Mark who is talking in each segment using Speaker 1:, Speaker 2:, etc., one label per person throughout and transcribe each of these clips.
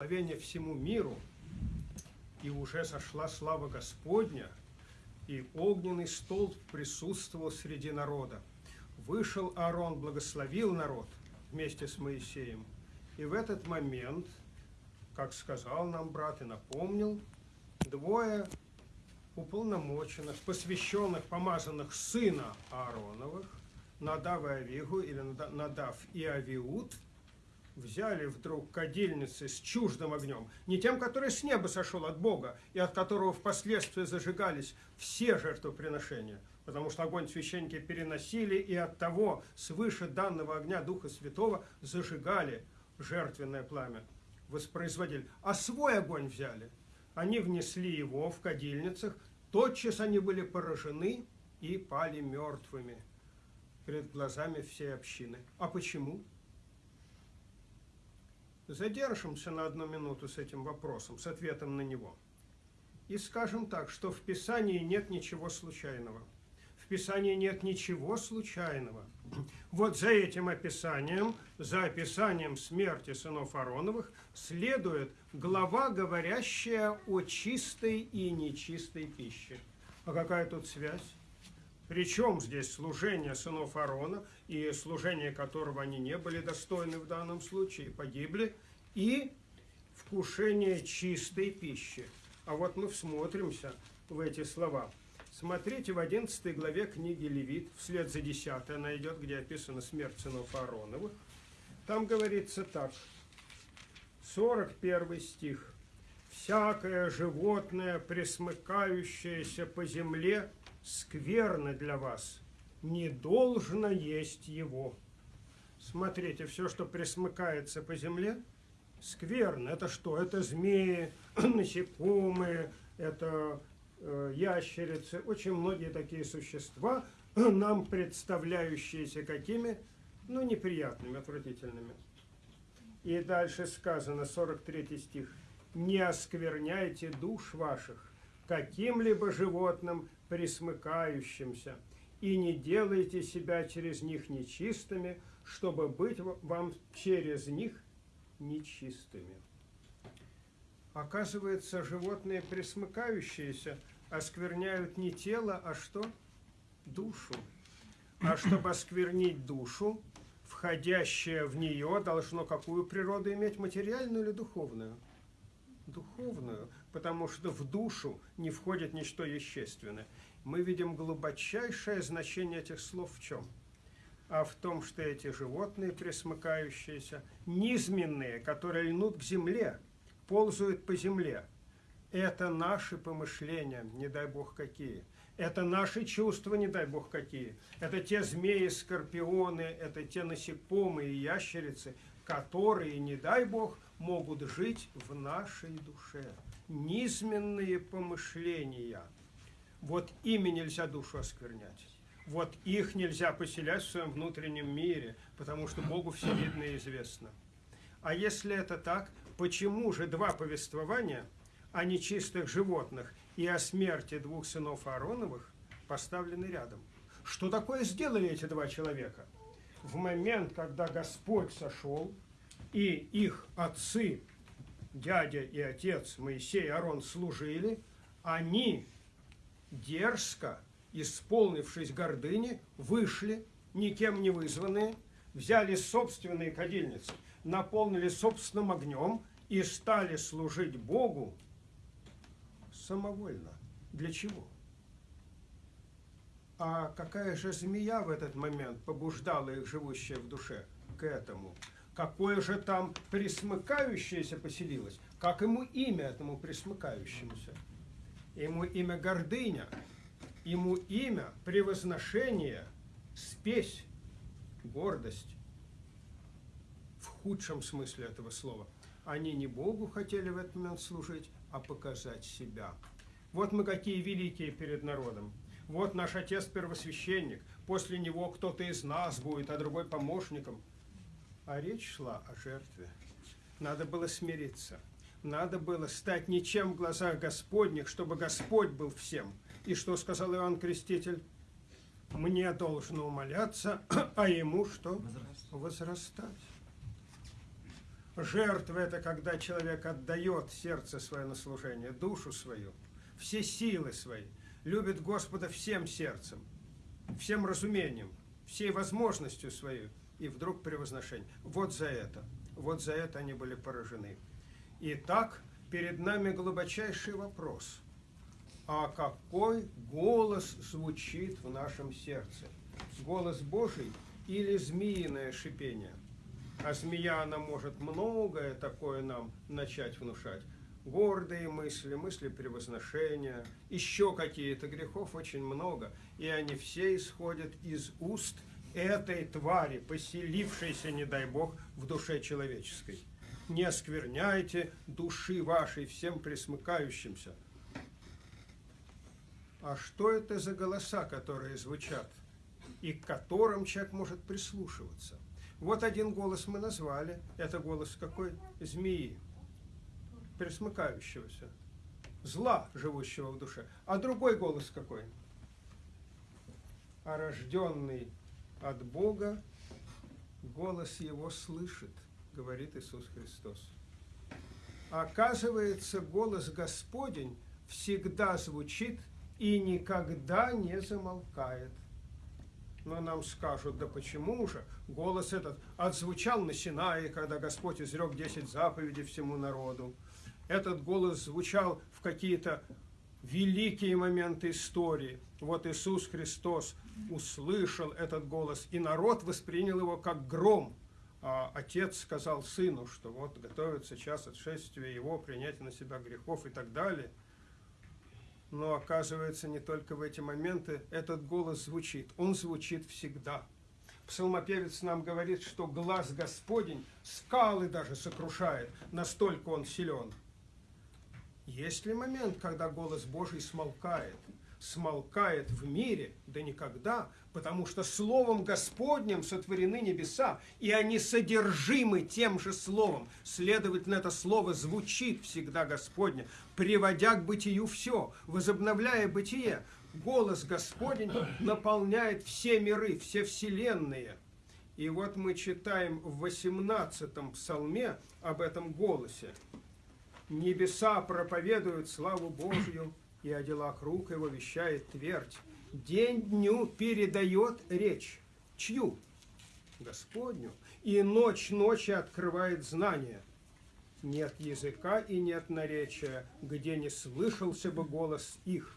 Speaker 1: благословение всему миру, и уже сошла слава Господня, и огненный столб присутствовал среди народа. Вышел Аарон, благословил народ вместе с Моисеем. И в этот момент, как сказал нам брат и напомнил, двое уполномоченных, посвященных, помазанных сына Аароновых, Надав и Авигу, или Надав и Авиуд – взяли вдруг кадильницы с чуждым огнем, не тем, который с неба сошел от Бога, и от которого впоследствии зажигались все жертвоприношения, потому что огонь священники переносили, и от того свыше данного огня Духа Святого зажигали жертвенное пламя, воспроизводили. А свой огонь взяли. Они внесли его в кадильницах, тотчас они были поражены и пали мертвыми перед глазами всей общины. А почему? Задержимся на одну минуту с этим вопросом, с ответом на него. И скажем так, что в Писании нет ничего случайного. В Писании нет ничего случайного. Вот за этим описанием, за описанием смерти сынов Ароновых, следует глава, говорящая о чистой и нечистой пище. А какая тут связь? Причем здесь служение сынов Аарона, и служение которого они не были достойны в данном случае, погибли, и вкушение чистой пищи. А вот мы всмотримся в эти слова. Смотрите в 11 главе книги Левит, вслед за 10 она идет, где описана смерть сынов Аароновых. Там говорится так, 41 стих. «Всякое животное, присмыкающееся по земле, скверно для вас, не должно есть его. Смотрите, все, что присмыкается по земле, скверно. Это что? Это змеи, насекомые, это э, ящерицы, очень многие такие существа, нам представляющиеся какими? Ну, неприятными, отвратительными. И дальше сказано, 43 стих. «Не оскверняйте душ ваших каким-либо животным, присмыкающимся, и не делайте себя через них нечистыми, чтобы быть вам через них нечистыми. Оказывается, животные присмыкающиеся оскверняют не тело, а что? Душу. А чтобы осквернить душу, входящее в нее должно какую природу иметь, материальную или духовную? Духовную, потому что в душу не входит ничто вещественное мы видим глубочайшее значение этих слов в чем? А в том, что эти животные, присмыкающиеся, низменные, которые льнут к земле, ползают по земле, это наши помышления, не дай бог какие. Это наши чувства, не дай бог какие. Это те змеи, скорпионы, это те насекомые ящерицы, которые, не дай бог, могут жить в нашей душе. Низменные помышления – вот ими нельзя душу осквернять. Вот их нельзя поселять в своем внутреннем мире, потому что Богу все видно и известно. А если это так, почему же два повествования о нечистых животных и о смерти двух сынов Аароновых поставлены рядом? Что такое сделали эти два человека? В момент, когда Господь сошел, и их отцы, дядя и отец Моисей и Аарон служили, они дерзко, исполнившись гордыни, вышли, никем не вызванные, взяли собственные кадильницы, наполнили собственным огнем и стали служить Богу самовольно. Для чего? А какая же змея в этот момент побуждала их, живущая в душе, к этому? Какое же там присмыкающееся поселилось? Как ему имя этому присмыкающемуся? ему имя гордыня, ему имя превозношение, спесь, гордость. В худшем смысле этого слова. Они не Богу хотели в этот момент служить, а показать себя. Вот мы какие великие перед народом. Вот наш отец первосвященник, после него кто-то из нас будет, а другой помощником. А речь шла о жертве. Надо было смириться надо было стать ничем в глазах Господних, чтобы Господь был всем. И что сказал Иоанн Креститель? Мне должно умоляться, а ему что?
Speaker 2: Возрастать.
Speaker 1: Жертва – это когда человек отдает сердце свое на служение, душу свою, все силы свои, любит Господа всем сердцем, всем разумением, всей возможностью своей, и вдруг превозношение. Вот за это, вот за это они были поражены. Итак, перед нами глубочайший вопрос. А какой голос звучит в нашем сердце? Голос Божий или змеиное шипение? А змея, она может многое такое нам начать внушать. Гордые мысли, мысли превозношения, еще какие-то грехов очень много. И они все исходят из уст этой твари, поселившейся, не дай Бог, в душе человеческой. Не оскверняйте души вашей всем присмыкающимся. А что это за голоса, которые звучат, и к которым человек может прислушиваться? Вот один голос мы назвали. Это голос какой? Змеи, присмыкающегося, зла, живущего в душе. А другой голос какой? А рожденный от Бога голос его слышит, говорит Иисус Христос. Оказывается, голос Господень всегда звучит и никогда не замолкает. Но нам скажут, да почему же? Голос этот отзвучал на Синае, когда Господь изрек 10 заповедей всему народу. Этот голос звучал в какие-то великие моменты истории. Вот Иисус Христос услышал этот голос, и народ воспринял его как гром. А отец сказал сыну, что вот готовится час отшествия его, принятия на себя грехов и так далее – но оказывается, не только в эти моменты этот голос звучит. Он звучит всегда. Псалмопевец нам говорит, что глаз Господень скалы даже сокрушает, настолько он силен. Есть ли момент, когда голос Божий смолкает? смолкает в мире, да никогда, потому что Словом Господним сотворены небеса, и они содержимы тем же Словом. Следовательно, это Слово звучит всегда Господне, приводя к бытию все, возобновляя бытие. Голос Господень наполняет все миры, все вселенные. И вот мы читаем в 18-м псалме об этом голосе. Небеса проповедуют славу Божью, и о делах рук его вещает твердь. День дню передает речь. Чью? Господню. И ночь ночи открывает знания. Нет языка и нет наречия, где не слышался бы голос их.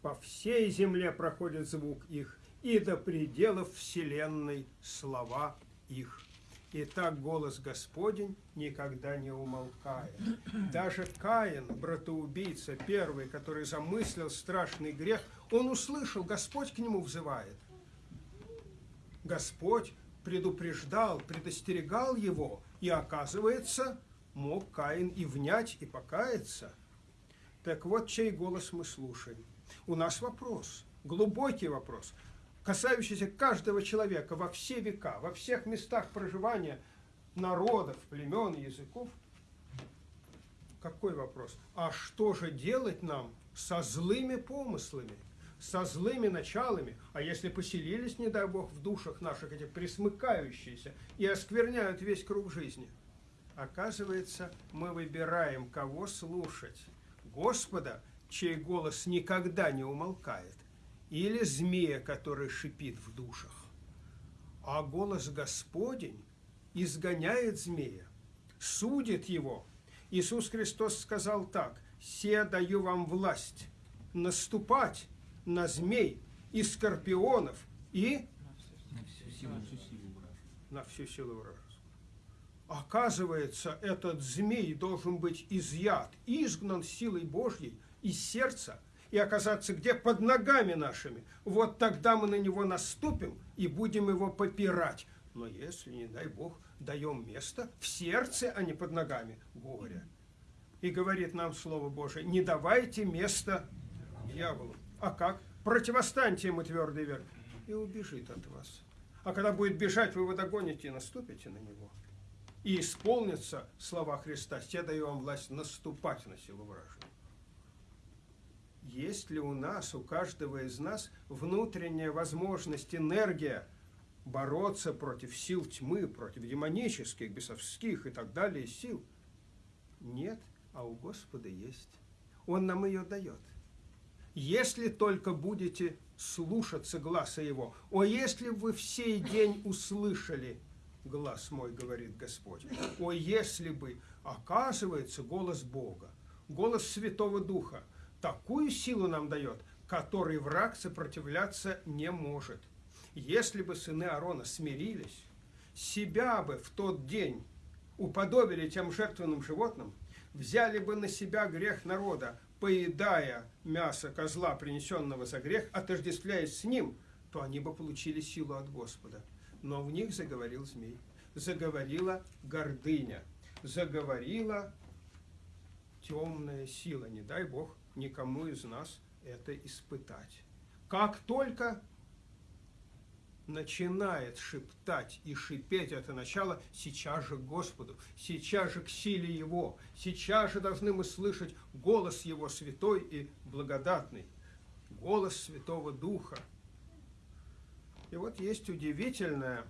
Speaker 1: По всей земле проходит звук их, и до пределов вселенной слова их. И так голос Господень никогда не умолкает. Даже Каин, братоубийца, первый, который замыслил страшный грех, он услышал, Господь к нему взывает. Господь предупреждал, предостерегал его, и оказывается, мог Каин и внять, и покаяться. Так вот, чей голос мы слушаем. У нас вопрос, глубокий вопрос касающийся каждого человека во все века, во всех местах проживания народов, племен, языков. Какой вопрос? А что же делать нам со злыми помыслами, со злыми началами? А если поселились, не дай Бог, в душах наших эти присмыкающиеся и оскверняют весь круг жизни? Оказывается, мы выбираем, кого слушать. Господа, чей голос никогда не умолкает, или змея, который шипит в душах. А голос Господень изгоняет змея, судит его. Иисус Христос сказал так, «Се даю вам власть наступать на змей и скорпионов и
Speaker 2: на всю силу,
Speaker 1: на всю силу вражескую». Оказывается, этот змей должен быть изъят, изгнан силой Божьей из сердца – и оказаться где? Под ногами нашими. Вот тогда мы на него наступим и будем его попирать. Но если, не дай Бог, даем место в сердце, а не под ногами, горе. И говорит нам Слово Божие, не давайте места дьяволу. А как? Противостаньте ему твердый верх, и убежит от вас. А когда будет бежать, вы его догоните и наступите на него. И исполнятся слова Христа, «Те даю вам власть наступать на силу вражью» есть ли у нас, у каждого из нас внутренняя возможность, энергия бороться против сил тьмы, против демонических, бесовских и так далее сил. Нет, а у Господа есть. Он нам ее дает. Если только будете слушаться гласа Его. О, если вы в сей день услышали глаз мой, говорит Господь. О, если бы, оказывается, голос Бога, голос Святого Духа, такую силу нам дает, которой враг сопротивляться не может. Если бы сыны Аарона смирились, себя бы в тот день уподобили тем жертвенным животным, взяли бы на себя грех народа, поедая мясо козла, принесенного за грех, отождествляясь с ним, то они бы получили силу от Господа. Но в них заговорил змей, заговорила гордыня, заговорила темная сила. Не дай Бог никому из нас это испытать. Как только начинает шептать и шипеть это начало, сейчас же к Господу, сейчас же к силе Его, сейчас же должны мы слышать голос Его святой и благодатный, голос Святого Духа. И вот есть удивительное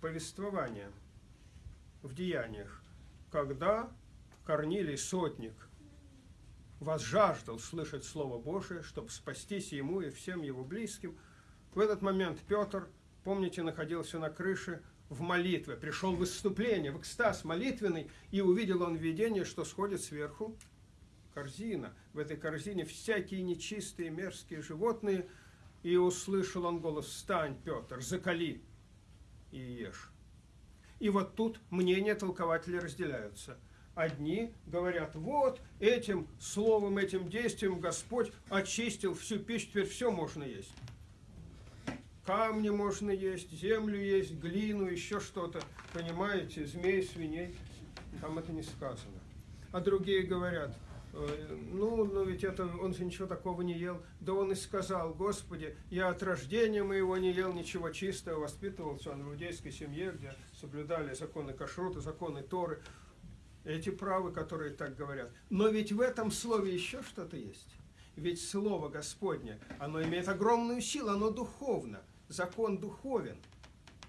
Speaker 1: повествование в деяниях, когда Корнилий Сотник возжаждал слышать Слово Божие, чтобы спастись ему и всем его близким, в этот момент Петр – помните, находился на крыше в молитве, пришел в выступление, в экстаз молитвенный, и увидел он видение, что сходит сверху корзина. В этой корзине всякие нечистые, мерзкие животные, и услышал он голос «Встань, Петр, закали и ешь». И вот тут мнения толкователей разделяются. Одни говорят, вот этим словом, этим действием Господь очистил всю пищу, теперь все можно есть камни можно есть, землю есть, глину, еще что-то. Понимаете, змей, свиней. Там это не сказано. А другие говорят, «Э, ну, но ведь это, он же ничего такого не ел. Да он и сказал, Господи, я от рождения моего не ел ничего чистого, воспитывался он в иудейской семье, где соблюдали законы кашрута, законы Торы. Эти правы, которые так говорят. Но ведь в этом слове еще что-то есть. Ведь Слово Господне, оно имеет огромную силу, оно духовно – закон духовен.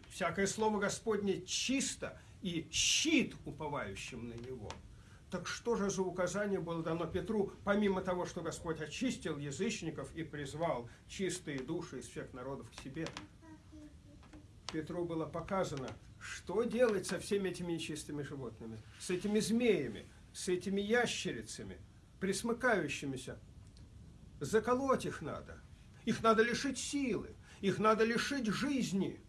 Speaker 1: Всякое слово Господне чисто и щит уповающим на него. Так что же за указание было дано Петру, помимо того, что Господь очистил язычников и призвал чистые души из всех народов к себе? Петру было показано, что делать со всеми этими нечистыми животными, с этими змеями, с этими ящерицами, присмыкающимися. Заколоть их надо. Их надо лишить силы их надо лишить жизни.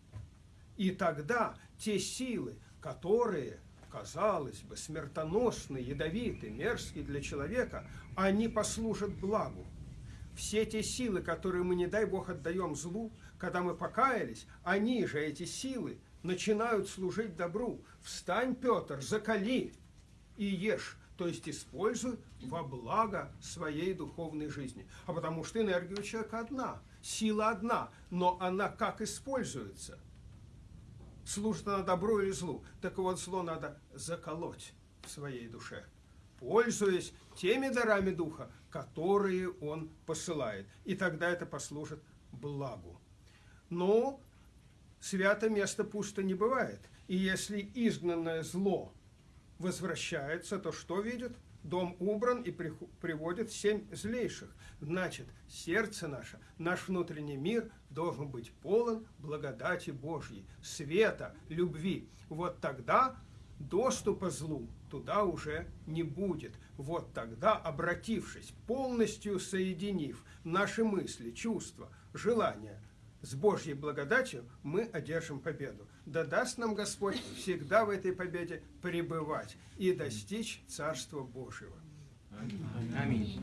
Speaker 1: И тогда те силы, которые, казалось бы, смертоносны, ядовиты, мерзкие для человека, они послужат благу. Все те силы, которые мы, не дай Бог, отдаем злу, когда мы покаялись, они же, эти силы, начинают служить добру. Встань, Петр, закали и ешь то есть используй во благо своей духовной жизни. А потому что энергия у человека одна, сила одна, но она как используется? Служит она добру или злу? Так вот, зло надо заколоть в своей душе, пользуясь теми дарами духа, которые он посылает. И тогда это послужит благу. Но свято место пусто не бывает. И если изгнанное зло возвращается, то что видит? Дом убран и приводит семь злейших. Значит, сердце наше, наш внутренний мир должен быть полон благодати Божьей, света, любви. Вот тогда доступа злу туда уже не будет. Вот тогда, обратившись, полностью соединив наши мысли, чувства, желания с Божьей благодатью, мы одержим победу да даст нам Господь всегда в этой победе пребывать и достичь Царства Божьего.
Speaker 2: Аминь.